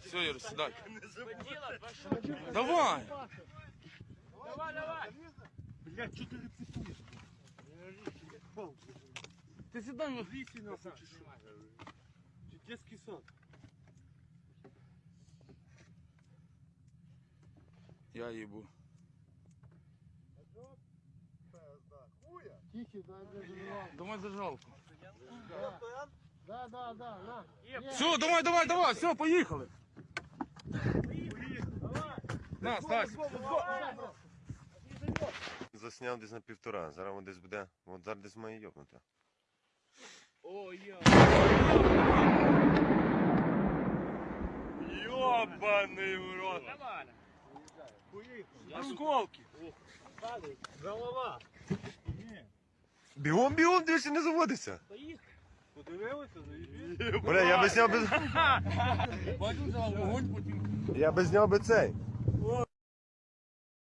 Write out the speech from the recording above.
Все, Юр, сідай. Давай. Давай, давай. Блядь, что ты репетуешь? Ти сідай. ну. Лиси нахуй, чи що? Чи детский сад? Я їбу. Тихий, дай мне зажигалку. Давай зажалку. Да, да, да, на. Все, давай, давай, давай, все, поїхали. На, Стась. Засняв десь на півтора, зараз воно десь буде, от зараз десь має йобнути. Ёбаный в рот! Осколки! Голова! Бігом, бігом, дивишся, не заводиться. Поїхали. Подивилися? Заїбіть? Бля, я би зняв би. Бачу, взяв вогонь, потім. Я би зняв би цей.